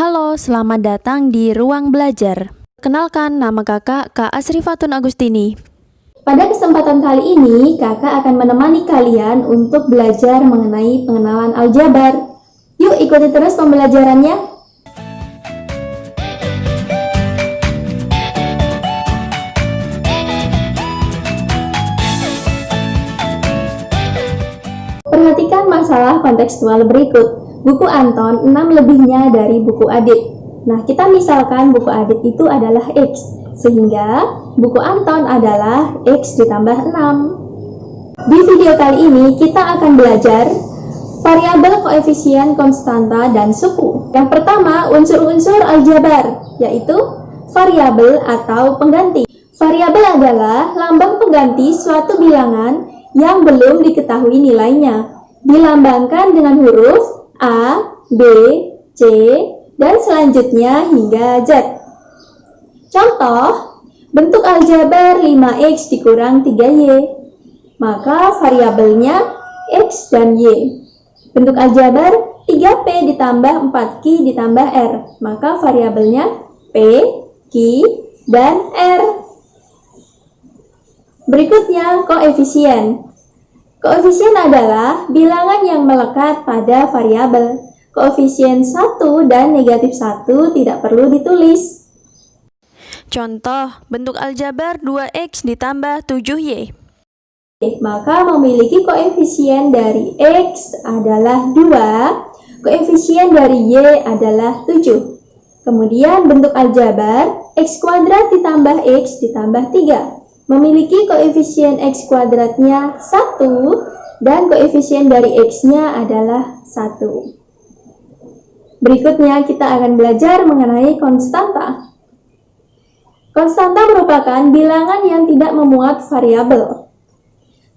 Halo, selamat datang di Ruang Belajar. Kenalkan, nama kakak Kak Asrifatun Agustini. Pada kesempatan kali ini, kakak akan menemani kalian untuk belajar mengenai pengenalan aljabar. Yuk ikuti terus pembelajarannya. Perhatikan masalah kontekstual berikut. Buku Anton 6 lebihnya dari buku Adit. Nah, kita misalkan buku Adit itu adalah X, sehingga buku Anton adalah X ditambah 6. Di video kali ini, kita akan belajar variabel koefisien konstanta dan suku. Yang pertama, unsur-unsur aljabar, yaitu variabel atau pengganti. Variabel adalah lambang pengganti suatu bilangan yang belum diketahui nilainya. Dilambangkan dengan huruf A, B, C, dan selanjutnya hingga Z. Contoh, bentuk aljabar 5X dikurang 3Y, maka variabelnya X dan Y. Bentuk aljabar 3P ditambah 4Q ditambah R, maka variabelnya P, Q, dan R. Berikutnya koefisien. Koefisien adalah bilangan yang melekat pada variabel. Koefisien 1 dan negatif 1 tidak perlu ditulis. Contoh, bentuk aljabar 2x ditambah 7y. Maka memiliki koefisien dari x adalah 2, koefisien dari y adalah 7. Kemudian bentuk aljabar x kuadrat ditambah x ditambah 3 memiliki koefisien x kuadratnya 1 dan koefisien dari x-nya adalah 1. Berikutnya kita akan belajar mengenai konstanta. Konstanta merupakan bilangan yang tidak memuat variabel.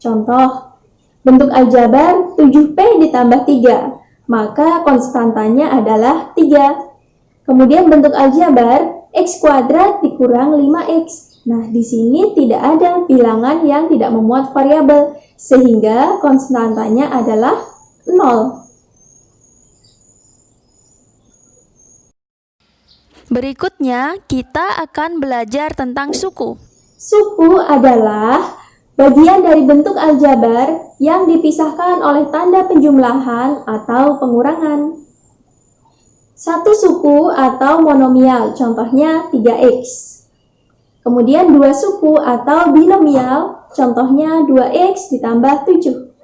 Contoh, bentuk aljabar 7P ditambah 3, maka konstantanya adalah 3. Kemudian bentuk aljabar x kuadrat dikurang 5x, Nah, di sini tidak ada bilangan yang tidak memuat variabel, sehingga konstantanya adalah 0. Berikutnya, kita akan belajar tentang suku. Suku adalah bagian dari bentuk aljabar yang dipisahkan oleh tanda penjumlahan atau pengurangan. Satu suku atau monomial, contohnya 3x. Kemudian dua suku atau binomial, contohnya 2x ditambah 7.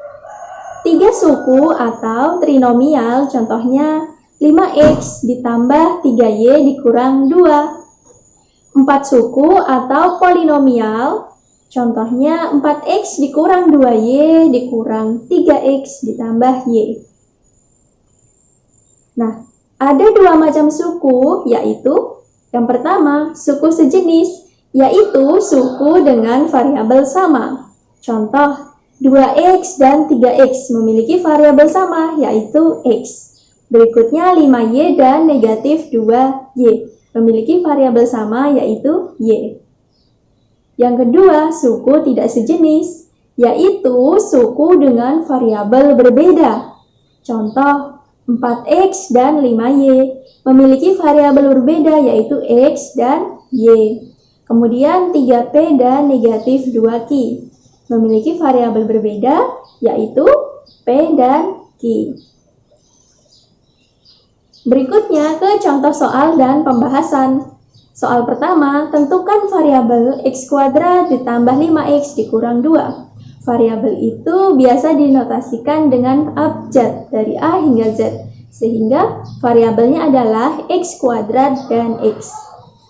Tiga suku atau trinomial, contohnya 5x ditambah 3y dikurang 2. Empat suku atau polinomial, contohnya 4x dikurang 2y dikurang 3x ditambah y. Nah, ada dua macam suku, yaitu yang pertama, suku sejenis, yaitu suku dengan variabel sama. Contoh, 2x dan 3x memiliki variabel sama, yaitu x. Berikutnya 5y dan negatif 2y memiliki variabel sama, yaitu y. Yang kedua, suku tidak sejenis, yaitu suku dengan variabel berbeda. Contoh, 4x dan 5y memiliki variabel berbeda, yaitu x dan y. Kemudian 3P dan negatif 2Q memiliki variabel berbeda yaitu P dan Q. Berikutnya ke contoh soal dan pembahasan. Soal pertama, tentukan variabel x kuadrat ditambah 5x dikurang 2. Variabel itu biasa dinotasikan dengan abjad dari A hingga Z, sehingga variabelnya adalah x kuadrat dan x.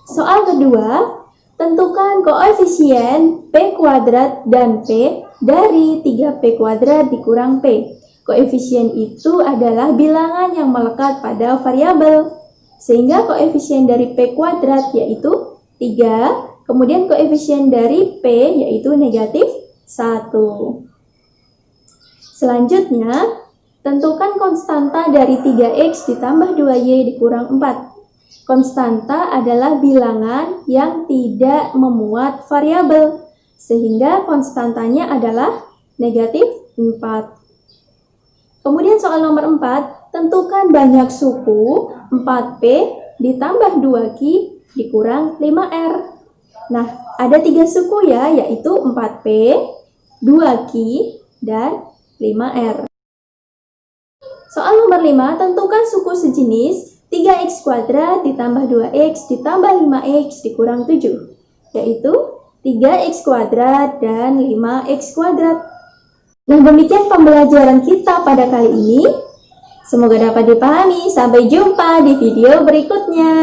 Soal kedua, Tentukan koefisien P kuadrat dan P dari 3P kuadrat dikurang P. Koefisien itu adalah bilangan yang melekat pada variabel. Sehingga koefisien dari P kuadrat yaitu 3, kemudian koefisien dari P yaitu negatif 1. Selanjutnya, tentukan konstanta dari 3X ditambah 2Y dikurang 4. Konstanta adalah bilangan yang tidak memuat variabel, sehingga konstantanya adalah negatif 4. Kemudian soal nomor 4, tentukan banyak suku 4P ditambah 2Q dikurang 5R. Nah, ada tiga suku ya, yaitu 4P, 2Q, dan 5R. Soal nomor 5, tentukan suku sejenis 3x kuadrat ditambah 2x ditambah 5x dikurang 7, yaitu 3x kuadrat dan 5x kuadrat. Nah, demikian pembelajaran kita pada kali ini. Semoga dapat dipahami. Sampai jumpa di video berikutnya.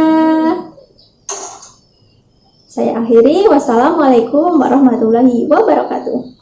Saya akhiri. Wassalamualaikum warahmatullahi wabarakatuh.